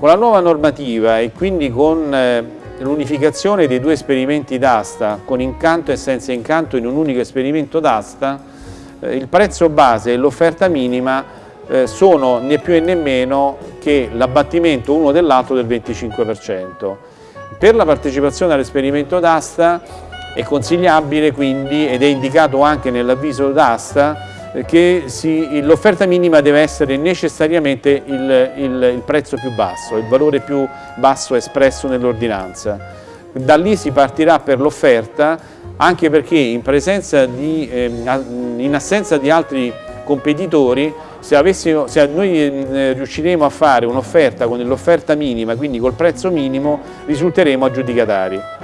Con la nuova normativa e quindi con eh, l'unificazione dei due esperimenti d'asta, con incanto e senza incanto in un unico esperimento d'asta, eh, il prezzo base e l'offerta minima eh, sono né più né meno che l'abbattimento uno dell'altro del 25%. Per la partecipazione all'esperimento d'asta è consigliabile quindi, ed è indicato anche nell'avviso d'asta, che l'offerta minima deve essere necessariamente il, il, il, prezzo più basso, il valore più basso espresso nell'ordinanza. Da lì si partirà per l'offerta anche perché in, di, eh, in assenza di altri competitori se, avessimo, se noi eh, riusciremo a fare un'offerta con l'offerta minima, quindi col prezzo minimo, risulteremo aggiudicatari.